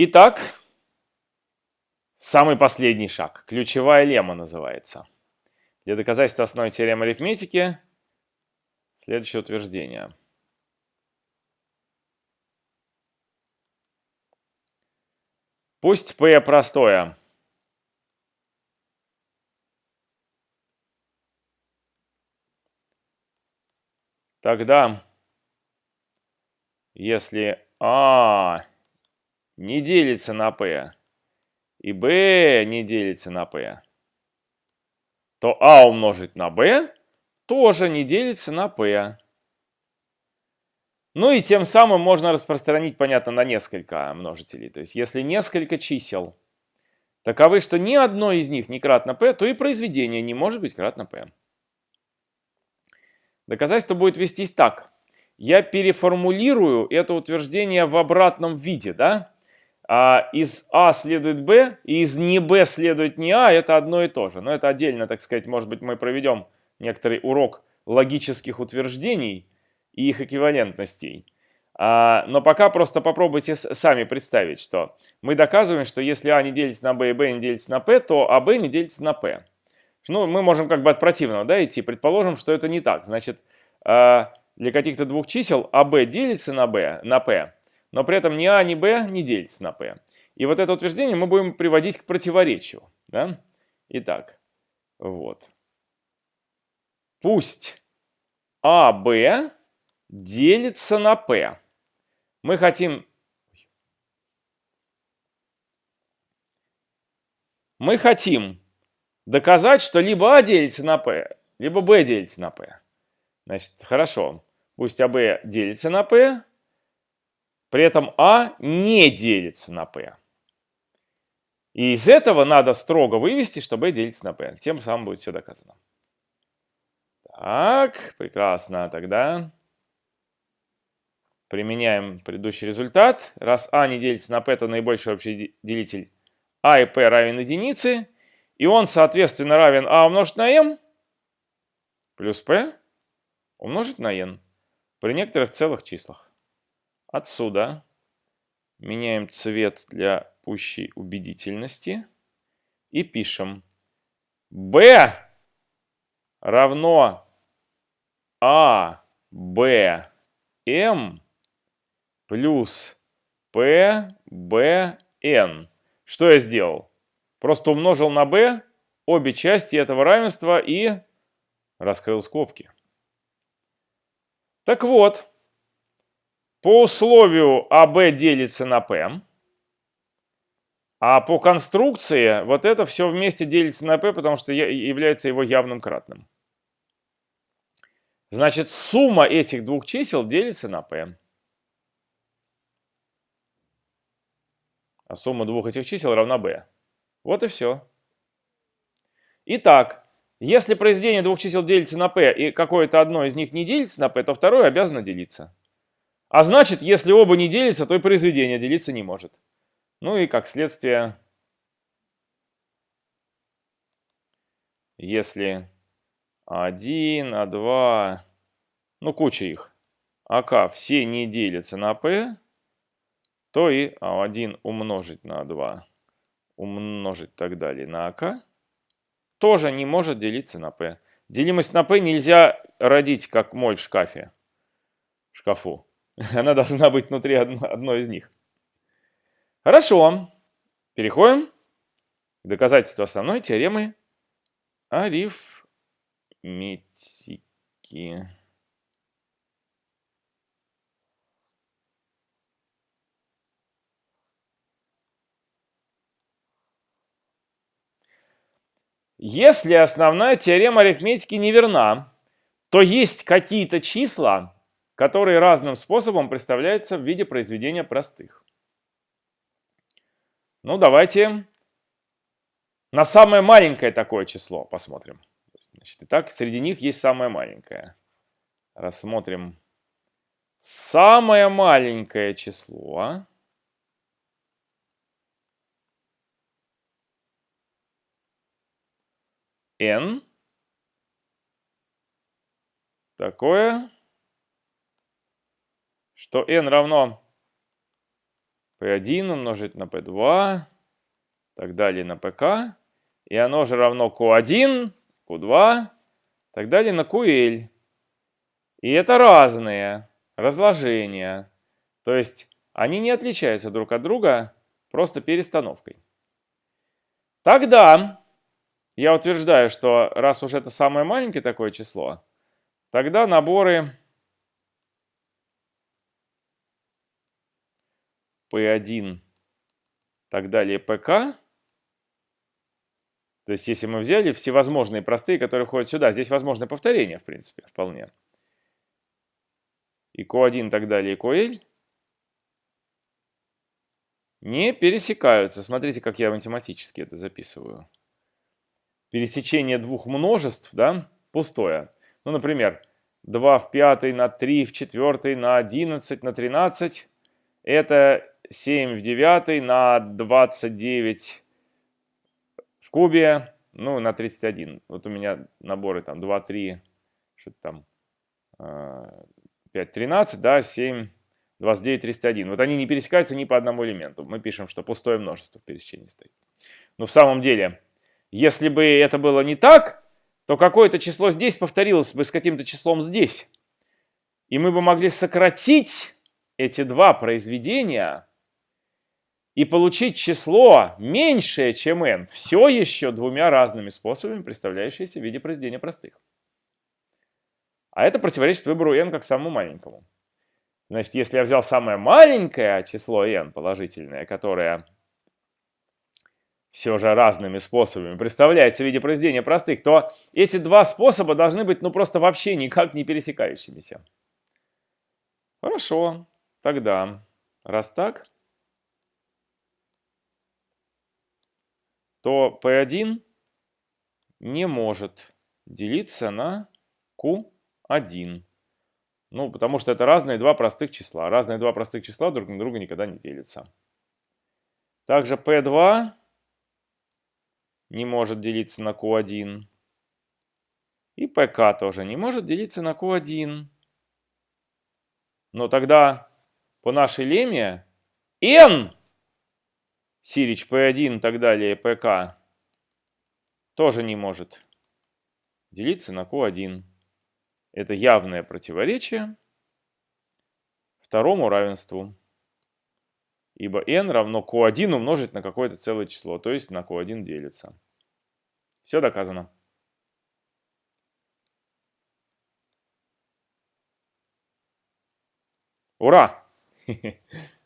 Итак, самый последний шаг. Ключевая лемма называется. Для доказательства основной теоремы арифметики следующее утверждение. Пусть P простое. Тогда, если А не делится на P и B не делится на P, то А умножить на B тоже не делится на P. Ну и тем самым можно распространить, понятно, на несколько множителей. То есть если несколько чисел таковы, что ни одно из них не кратно p, то и произведение не может быть кратно p. Доказательство будет вестись так. Я переформулирую это утверждение в обратном виде. Да? А из А следует Б, и из не Б следует не А, это одно и то же. Но это отдельно, так сказать, может быть, мы проведем некоторый урок логических утверждений и их эквивалентностей. А, но пока просто попробуйте сами представить, что мы доказываем, что если А не делится на Б и Б не делится на П, то АБ не делится на П. Ну, мы можем как бы от противного да, идти. Предположим, что это не так. Значит, а, для каких-то двух чисел АБ делится на, Б, на П, но при этом ни А, ни Б не делится на П. И вот это утверждение мы будем приводить к противоречию. Да? Итак, вот. Пусть АБ делится на P. Мы хотим... Мы хотим доказать, что либо А делится на P, либо B делится на P. Значит, хорошо. Пусть АБ делится на P, при этом А не делится на P. И из этого надо строго вывести, что B делится на P. Тем самым будет все доказано. Так, прекрасно. Тогда Применяем предыдущий результат. Раз а не делится на p, то наибольший общий делитель а и p равен единице. И он, соответственно, равен а умножить на m плюс p умножить на n при некоторых целых числах. Отсюда меняем цвет для пущей убедительности и пишем b равно а, b, m плюс p, b, n. Что я сделал? Просто умножил на b обе части этого равенства и раскрыл скобки. Так вот, по условию АБ делится на P, а по конструкции вот это все вместе делится на P, потому что является его явным кратным. Значит, сумма этих двух чисел делится на P. а сумма двух этих чисел равна b. Вот и все. Итак, если произведение двух чисел делится на p, и какое-то одно из них не делится на p, то второе обязано делиться. А значит, если оба не делятся, то и произведение делиться не может. Ну и как следствие, если 1, А2, ну куча их, АК все не делятся на p, то и А1 умножить на 2, умножить так далее на АК, тоже не может делиться на P. Делимость на P нельзя родить, как моль в шкафе, в шкафу. Она должна быть внутри одной из них. Хорошо. Переходим к доказательству основной теоремы арифметики. Если основная теорема арифметики неверна, то есть какие-то числа, которые разным способом представляются в виде произведения простых. Ну, давайте на самое маленькое такое число посмотрим. Значит, итак, среди них есть самое маленькое. Рассмотрим самое маленькое число. n такое, что n равно P1 умножить на P2, так далее на PK. И оно же равно Q1, Q2, так далее на QL. И это разные разложения. То есть они не отличаются друг от друга просто перестановкой. Тогда я утверждаю, что раз уж это самое маленькое такое число, тогда наборы P1, так далее PK, то есть если мы взяли всевозможные простые, которые входят сюда, здесь возможно повторение, в принципе, вполне. И Q1, так далее, и QL не пересекаются. Смотрите, как я математически это записываю. Пересечение двух множеств, да, пустое. Ну, например, 2 в 5 на 3 в 4 на 11 на 13. Это 7 в 9 на 29 в кубе, ну, на 31. Вот у меня наборы там 2, 3, что-то там, 5, а, 13, да, 7, 29, 301. Вот они не пересекаются ни по одному элементу. Мы пишем, что пустое множество в пересечении стоит. Но в самом деле, если бы это было не так, то какое-то число здесь повторилось бы с каким-то числом здесь. И мы бы могли сократить эти два произведения и получить число меньшее, чем n, все еще двумя разными способами, представляющиеся в виде произведения простых. А это противоречит выбору n как самому маленькому. Значит, если я взял самое маленькое число n положительное, которое все же разными способами представляется в виде произведения простых, то эти два способа должны быть ну просто вообще никак не пересекающимися. Хорошо, тогда, раз так, то P1 не может делиться на Q1. Ну, потому что это разные два простых числа. Разные два простых числа друг на друга никогда не делятся. Также P2 не может делиться на Q1. И PK тоже не может делиться на Q1. Но тогда по нашей леме N, Сирич P1 и так далее, PK, тоже не может делиться на Q1. Это явное противоречие второму равенству. Ибо n равно q1 умножить на какое-то целое число, то есть на q1 делится. Все доказано. Ура!